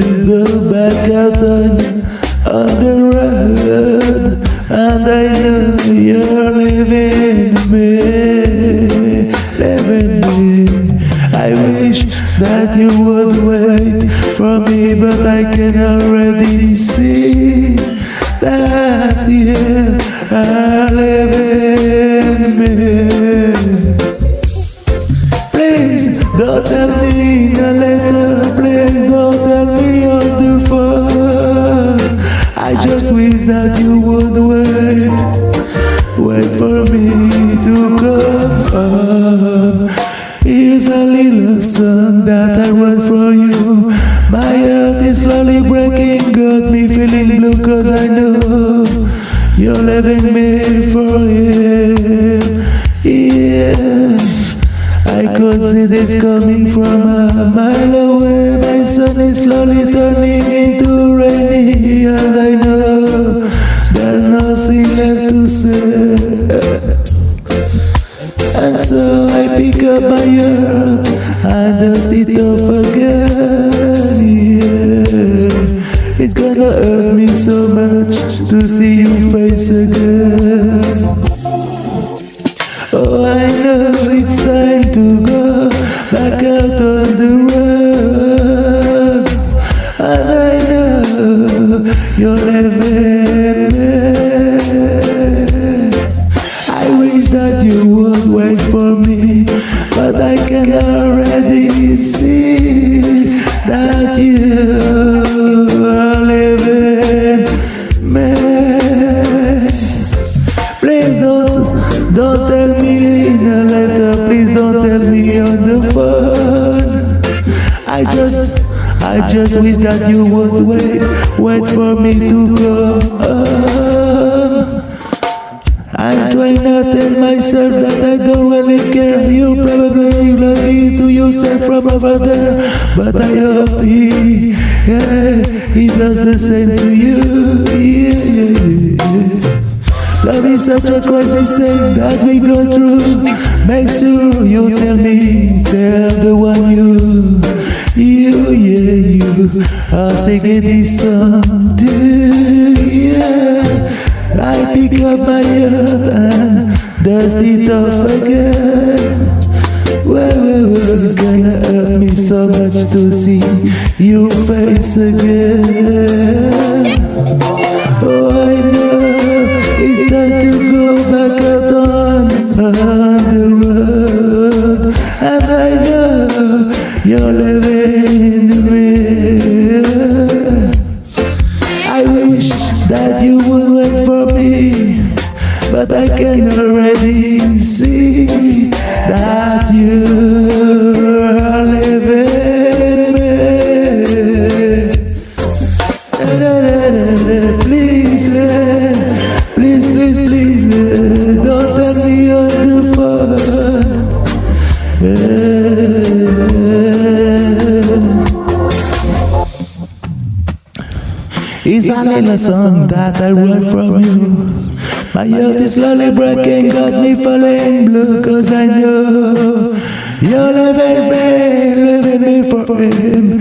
to go back out on, the road. And I know you're leaving me, leaving me. I wish that you would wait for me, but I can already see that you are leaving me. Please don't tell me in a letter, please don't tell me the. I just wish that you would wait, wait for me to come home. Here's a little song that I wrote for you. My heart is slowly breaking, got me feeling blue cause I know you're leaving me for him. Yeah. I could see this coming from a mile away. Sun is slowly turning into rainy, and I know there's nothing left to say. And so I pick up my heart and dust it off again. Yeah. It's gonna hurt me so much to see your face again. Oh, I know it's time to go back out you're leaving me. I wish that you would wait for me, but I can already see that you are leaving me. Please don't, don't tell me in a letter. Please don't tell me on the phone. I just, I just wish that you would wait, wait for me to come. I'm trying to tell myself that I don't really care. You're probably lucky to yourself from over there, but I hope he, yeah, he does the same to you. Yeah, yeah, yeah. Love is such a crazy thing that we go through. Make sure you tell me, tell the one you, you, yeah, you are singing this song to, yeah. I pick up my heart and dust it off again. Well, well, well, it's gonna hurt me so much to see your face again. Oh, I know it's time to go back out on, on the road. And I know you're leaving please, please, eh, don't tell me on the phone. It's a little song that I wrote from you. My heart is slowly breaking, got me falling blue, cause I know you're living me, living me for him.